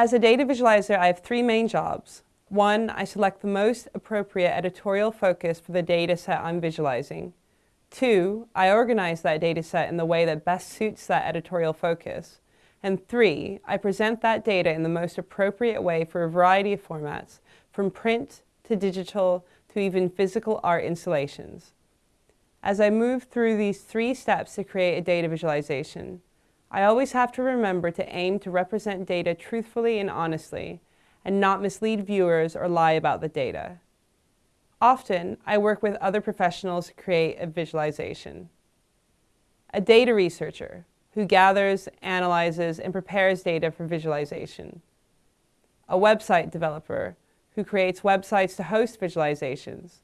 As a data visualizer, I have three main jobs. One, I select the most appropriate editorial focus for the data set I'm visualizing. Two, I organize that data set in the way that best suits that editorial focus. And three, I present that data in the most appropriate way for a variety of formats, from print to digital to even physical art installations. As I move through these three steps to create a data visualization, I always have to remember to aim to represent data truthfully and honestly, and not mislead viewers or lie about the data. Often, I work with other professionals to create a visualization. A data researcher, who gathers, analyzes, and prepares data for visualization. A website developer, who creates websites to host visualizations,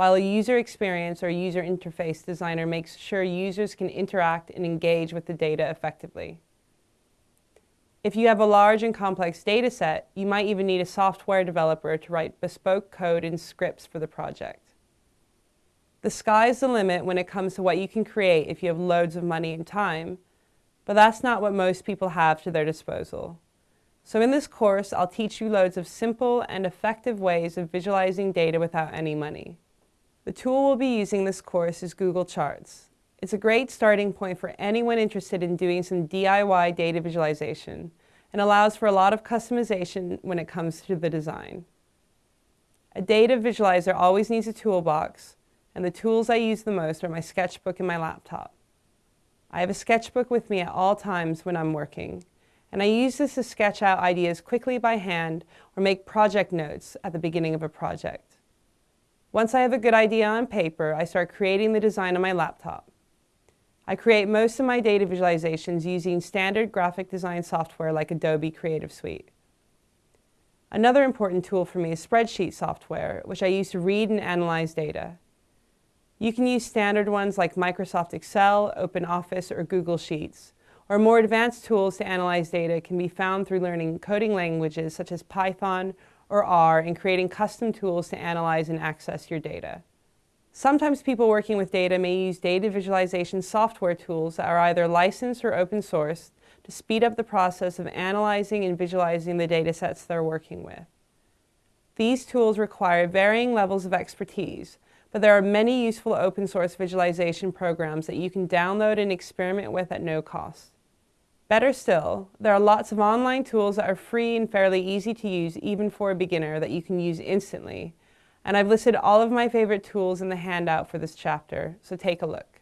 while a user experience or user interface designer makes sure users can interact and engage with the data effectively. If you have a large and complex data set, you might even need a software developer to write bespoke code and scripts for the project. The sky's the limit when it comes to what you can create if you have loads of money and time, but that's not what most people have to their disposal. So in this course, I'll teach you loads of simple and effective ways of visualizing data without any money. The tool we'll be using this course is Google Charts. It's a great starting point for anyone interested in doing some DIY data visualization and allows for a lot of customization when it comes to the design. A data visualizer always needs a toolbox, and the tools I use the most are my sketchbook and my laptop. I have a sketchbook with me at all times when I'm working, and I use this to sketch out ideas quickly by hand or make project notes at the beginning of a project. Once I have a good idea on paper, I start creating the design on my laptop. I create most of my data visualizations using standard graphic design software like Adobe Creative Suite. Another important tool for me is spreadsheet software, which I use to read and analyze data. You can use standard ones like Microsoft Excel, OpenOffice, or Google Sheets, or more advanced tools to analyze data can be found through learning coding languages such as Python or R and creating custom tools to analyze and access your data. Sometimes people working with data may use data visualization software tools that are either licensed or open source to speed up the process of analyzing and visualizing the data sets they're working with. These tools require varying levels of expertise, but there are many useful open source visualization programs that you can download and experiment with at no cost. Better still, there are lots of online tools that are free and fairly easy to use even for a beginner that you can use instantly and I've listed all of my favorite tools in the handout for this chapter, so take a look.